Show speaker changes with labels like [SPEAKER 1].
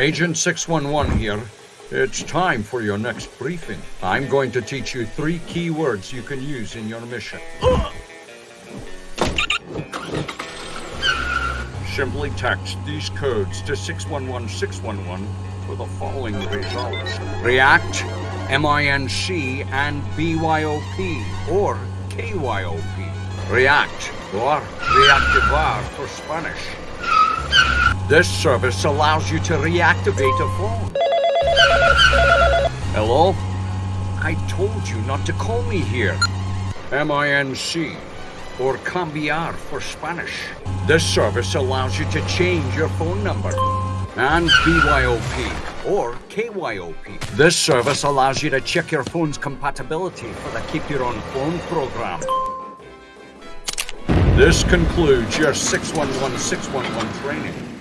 [SPEAKER 1] Agent 611 here. It's time for your next briefing. I'm going to teach you three key words you can use in your mission. Simply text these codes to 611611 for the following results. React, MINC, and BYOP, or KYOP. React, or reactivar for Spanish. This service allows you to reactivate a phone. Hello? I told you not to call me here. MINC, or cambiar for Spanish. This service allows you to change your phone number. And BYOP, or KYOP. This service allows you to check your phone's compatibility for the Keep Your Own Phone program. This concludes your 611611 training.